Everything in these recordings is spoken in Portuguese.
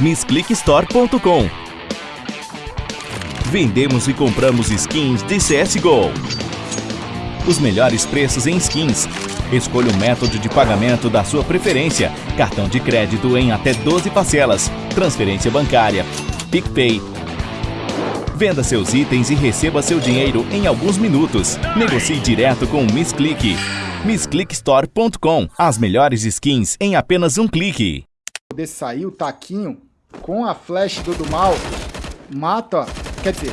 MissClickStore.com Vendemos e compramos skins de CSGO. Os melhores preços em skins. Escolha o método de pagamento da sua preferência. Cartão de crédito em até 12 parcelas. Transferência bancária. PicPay. Venda seus itens e receba seu dinheiro em alguns minutos. Negocie direto com o MissClick. MissClickStore.com As melhores skins em apenas um clique. Poder sair o taquinho com a flash do, do mal, mata, quer dizer,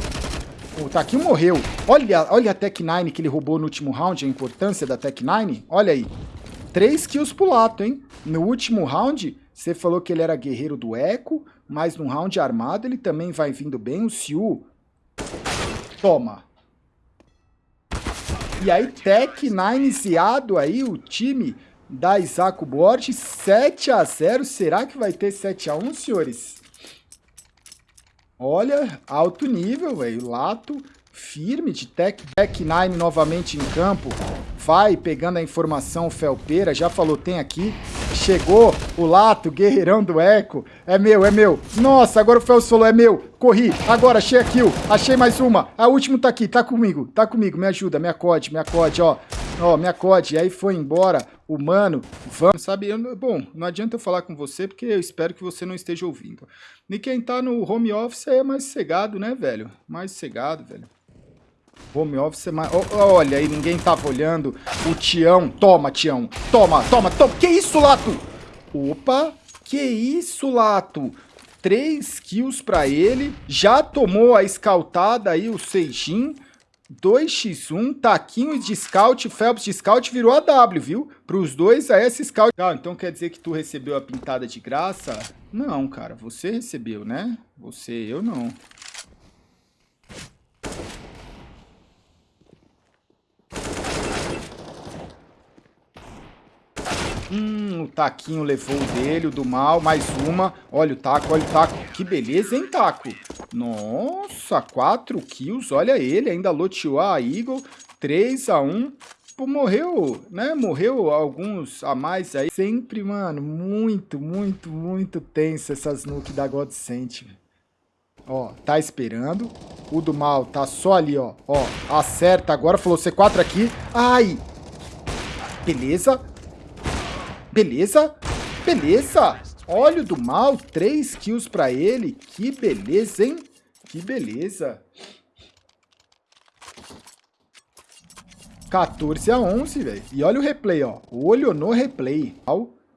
o Taquinho morreu. Olha, olha a Tech 9 que ele roubou no último round, a importância da Tech 9. Olha aí. 3 kills pro Lato, hein? No último round, você falou que ele era guerreiro do Echo, mas no round armado ele também vai vindo bem. O Siu. Toma. E aí, Tech 9 ziado aí, o time da Isaac Borges, 7 a 0 Será que vai ter 7 a 1 senhores? Olha, alto nível, velho. Lato firme de Tech, Tech 9 novamente em campo. Vai pegando a informação felpeira. Já falou, tem aqui. Chegou o Lato, guerreirão do Eco. É meu, é meu. Nossa, agora o Felso falou, é meu. Corri. Agora, achei a kill. Achei mais uma. A última tá aqui, tá comigo. Tá comigo, me ajuda, me acode, me acode, ó. Ó, me acode. Aí foi embora o mano. Vamos, sabe? Eu, bom, não adianta eu falar com você, porque eu espero que você não esteja ouvindo. E quem tá no home office é mais cegado, né, velho? Mais cegado, velho. Home office é mais... olha aí, ninguém tava olhando. O Tião. Toma, Tião. Toma, toma, toma. Que isso, Lato? Opa. Que isso, Lato? 3 kills pra ele. Já tomou a escaltada aí, o Seijin. 2x1, Taquinho de Scout, Phelps de Scout virou a W, viu? Para os dois, a S Scout. Ah, então quer dizer que tu recebeu a pintada de graça? Não, cara, você recebeu, né? Você, eu não. Hum, o Taquinho levou o dele, o do mal, mais uma. Olha o Taco, olha o Taco. Que beleza, hein, Taco? Nossa, 4 kills, olha ele, ainda loteou a Eagle. 3 a 1 Pô, morreu, né? Morreu alguns a mais aí. Sempre, mano, muito, muito, muito tenso essas nuke da Godsent. Ó, tá esperando. O do mal tá só ali, ó. Ó, acerta agora. Falou C4 aqui. Ai! Beleza. Beleza? Beleza! Olha o do mal, 3 kills pra ele. Que beleza, hein? Que beleza. 14 a 11, velho. E olha o replay, ó. Olho no replay.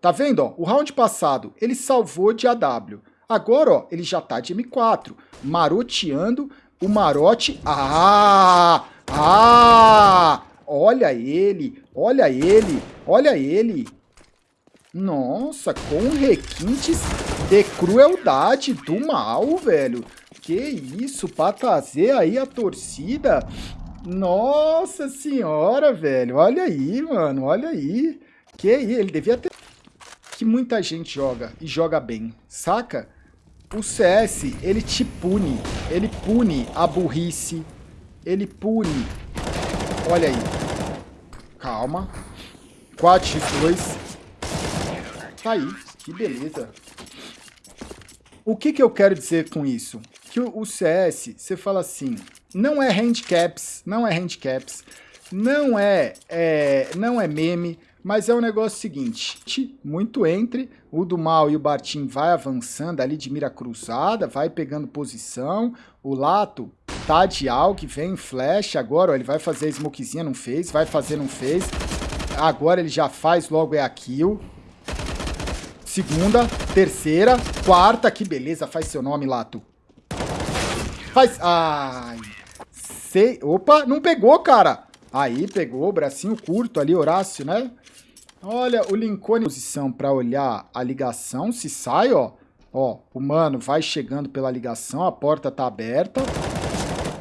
Tá vendo, ó? O round passado, ele salvou de AW. Agora, ó, ele já tá de M4. Maroteando o marote. Ah! Ah! Olha ele, olha ele, olha ele. Nossa, com requintes de crueldade do mal, velho. Que isso, pra trazer aí a torcida. Nossa senhora, velho. Olha aí, mano, olha aí. Que aí, ele devia ter... Que muita gente joga, e joga bem, saca? O CS, ele te pune. Ele pune a burrice. Ele pune. Olha aí. Calma. 4x2. Tá aí, que beleza. O que, que eu quero dizer com isso? Que o, CS, você fala assim, não é handicaps, não é handicaps, não é, é, não é meme, mas é um negócio seguinte, muito entre, o do mal e o Bartim vai avançando ali de mira cruzada, vai pegando posição, o Lato tá de algo, vem flash, agora ó, ele vai fazer a smokezinha, não fez, vai fazer, não fez, agora ele já faz logo é a kill, Segunda, terceira, quarta. Que beleza, faz seu nome, Lato. Faz... Ai... Sei... Opa, não pegou, cara. Aí, pegou, bracinho curto ali, Horácio, né? Olha, o Lincoln posição para olhar a ligação. Se sai, ó. Ó, o mano vai chegando pela ligação, a porta tá aberta.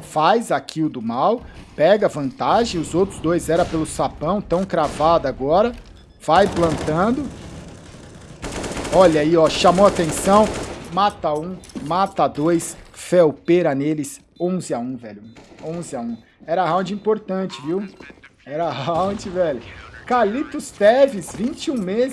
Faz a kill do mal. Pega vantagem. Os outros dois era pelo sapão, tão cravado agora. Vai plantando. Olha aí, ó, chamou atenção. Mata um, mata dois. Felpeira neles. 11 a 1, velho. 11 a 1. Era round importante, viu? Era round, velho. Calitos Teves, 21 meses.